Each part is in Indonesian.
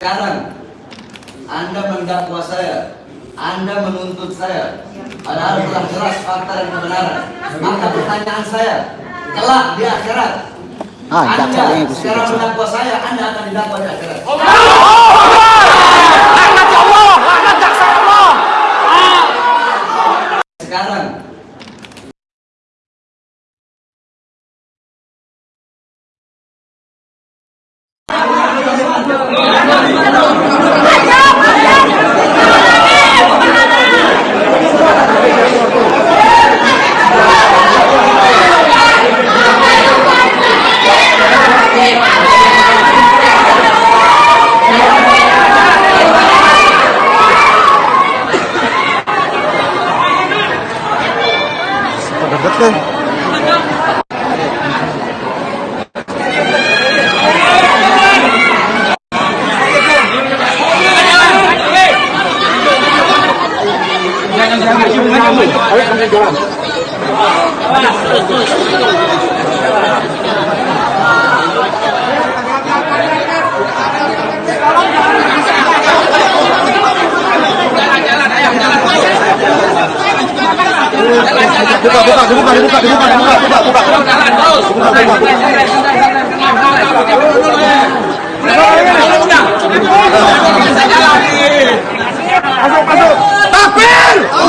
Sekarang Anda mendakwa saya, Anda menuntut saya, padahal telah jelas fakta dan kebenaran. Maka pertanyaan saya, kelak di akhirat, Ah, Anda sekarang mendakwa saya, Anda akan didakwa di akhirat. Sekarang Betul. Buka, buka, dibuka, dibuka, dibuka, dibuka, dibuka, dibuka. Masuk, masuk. Takbir!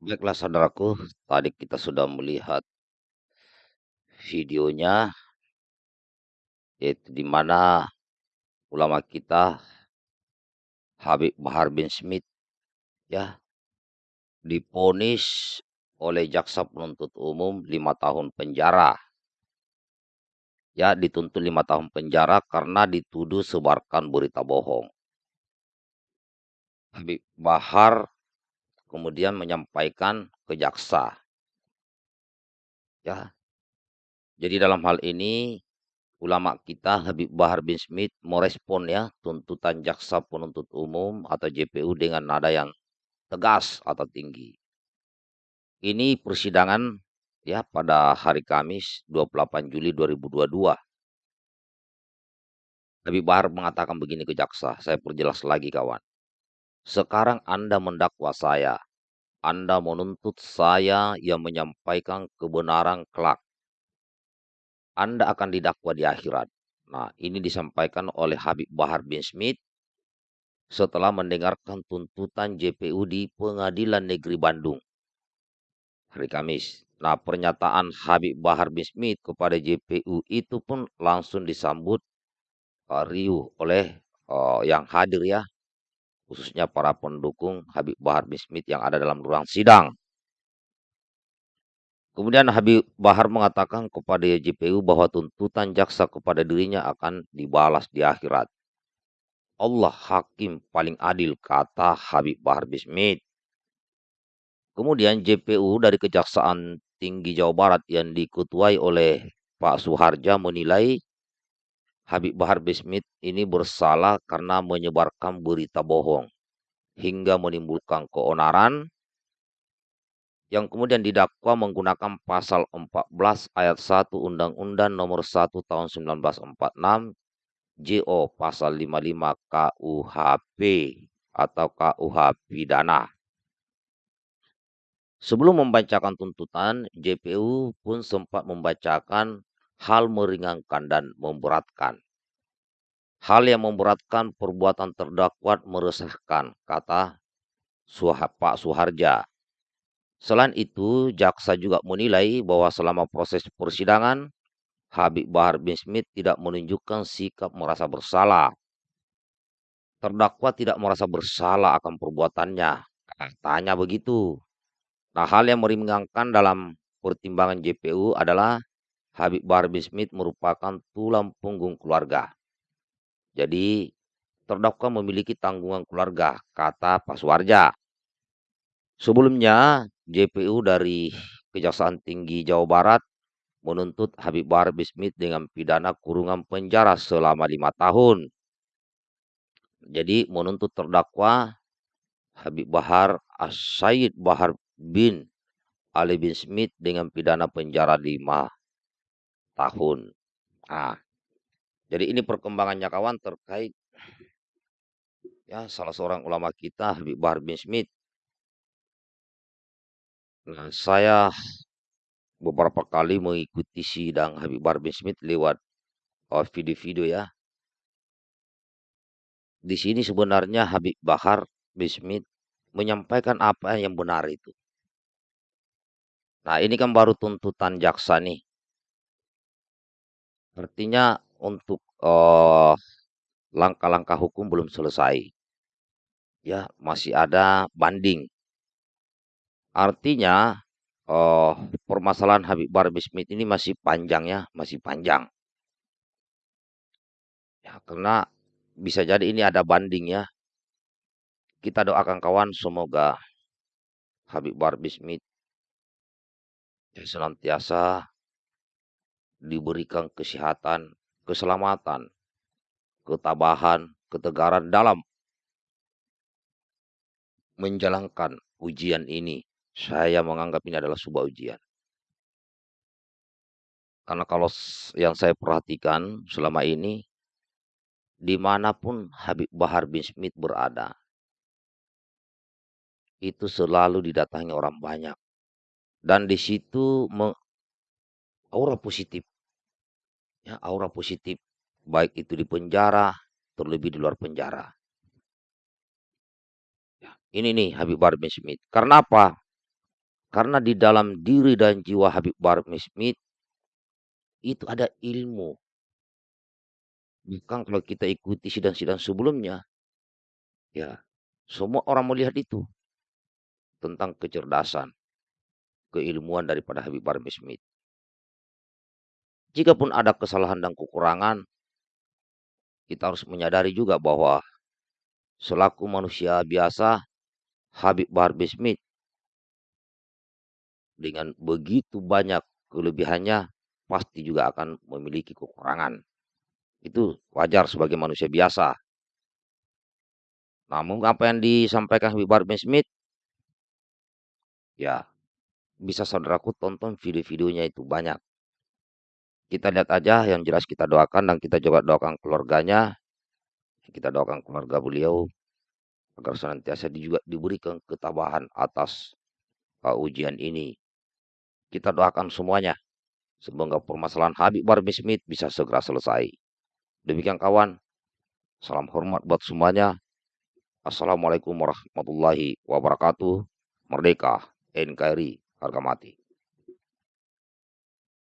Baiklah saudaraku, tadi kita sudah melihat videonya yaitu di mana ulama kita Habib Bahar bin Smith ya diponis oleh jaksa penuntut umum lima tahun penjara. Ya, dituntut lima tahun penjara karena dituduh sebarkan berita bohong. Habib Bahar kemudian menyampaikan ke jaksa. Ya. Jadi dalam hal ini ulama kita Habib Bahar bin Smith merespon ya tuntutan jaksa penuntut umum atau JPU dengan nada yang tegas atau tinggi. Ini persidangan ya pada hari Kamis 28 Juli 2022. Habib Bahar mengatakan begini ke jaksa, saya perjelas lagi kawan. Sekarang Anda mendakwa saya. Anda menuntut saya yang menyampaikan kebenaran kelak. Anda akan didakwa di akhirat. Nah, ini disampaikan oleh Habib Bahar bin Smith setelah mendengarkan tuntutan JPU di Pengadilan Negeri Bandung hari Kamis. Nah, pernyataan Habib Bahar bin Smith kepada JPU itu pun langsung disambut uh, riuh oleh uh, yang hadir ya, khususnya para pendukung Habib Bahar bin Smith yang ada dalam ruang sidang. Kemudian Habib Bahar mengatakan kepada JPU bahwa tuntutan jaksa kepada dirinya akan dibalas di akhirat. Allah hakim paling adil, kata Habib Bahar bin Smith. Kemudian JPU dari Kejaksaan Tinggi Jawa Barat yang diketuai oleh Pak Suharja menilai Habib Bahar bin Smith ini bersalah karena menyebarkan berita bohong hingga menimbulkan keonaran yang kemudian didakwa menggunakan pasal 14 ayat 1 Undang-Undang Nomor 1 Tahun 1946 JO pasal 55 KUHP atau KUH pidana. Sebelum membacakan tuntutan, JPU pun sempat membacakan hal meringankan dan memberatkan. Hal yang memberatkan perbuatan terdakwa meresahkan, kata Pak Suharja. Selain itu, jaksa juga menilai bahwa selama proses persidangan, Habib Bahar bin Smith tidak menunjukkan sikap merasa bersalah. Terdakwa tidak merasa bersalah akan perbuatannya. Katanya begitu. Nah, hal yang meringankan dalam pertimbangan JPU adalah Habib Bahar bin Smith merupakan tulang punggung keluarga. Jadi terdakwa memiliki tanggungan keluarga, kata Pak Suwarja. Sebelumnya, JPU dari Kejaksaan Tinggi Jawa Barat menuntut Habib Bahar bin Smith dengan pidana kurungan penjara selama lima tahun. Jadi menuntut terdakwa Habib Bahar As-Said Bahar bin Ali bin Smith dengan pidana penjara lima tahun. Nah, jadi ini perkembangannya kawan terkait ya salah seorang ulama kita Habib Bahar bin Smith. Nah, saya beberapa kali mengikuti sidang Habib Bahar bin Smith lewat uh, video-video ya. Di sini sebenarnya Habib Bahar bin Smith menyampaikan apa yang benar itu. Nah, ini kan baru tuntutan jaksa nih. Artinya untuk uh, langkah-langkah hukum belum selesai. Ya, masih ada banding. Artinya uh, permasalahan Habib Bahar bin Smith ini masih panjang ya, masih panjang. Ya, karena bisa jadi ini ada banding ya. Kita doakan kawan semoga Habib Bahar bin Smith ya, senantiasa diberikan kesehatan, keselamatan, ketabahan, ketegaran dalam menjalankan ujian ini. Saya menganggap ini adalah sebuah ujian. Karena kalau yang saya perhatikan selama ini, di mana pun Habib Bahar bin Smith berada, itu selalu didatangi orang banyak. Dan di situ aura positif. Ya, aura positif. Baik itu di penjara, terlebih di luar penjara. Ya, ini nih Habib bin Smith. Karena apa? Karena di dalam diri dan jiwa Habib bin Smith itu ada ilmu Bukan kalau kita ikuti sidang-sidang sebelumnya, ya semua orang melihat itu tentang kecerdasan, keilmuan daripada Habib Bahar Smith. Jikapun ada kesalahan dan kekurangan, kita harus menyadari juga bahwa selaku manusia biasa, Habib Bahar Smith dengan begitu banyak kelebihannya pasti juga akan memiliki kekurangan. Itu wajar sebagai manusia biasa. Namun apa yang disampaikan Habib bin Smith, ya bisa saudaraku tonton video-videonya itu banyak. Kita lihat aja yang jelas kita doakan dan kita juga doakan keluarganya. Kita doakan keluarga beliau agar senantiasa juga diberikan ketabahan atas uh, ujian ini. Kita doakan semuanya. Semoga permasalahan Habib bin Smith bisa segera selesai. Demikian kawan, salam hormat buat semuanya. Assalamualaikum warahmatullahi wabarakatuh. Merdeka, NKRI, harga mati.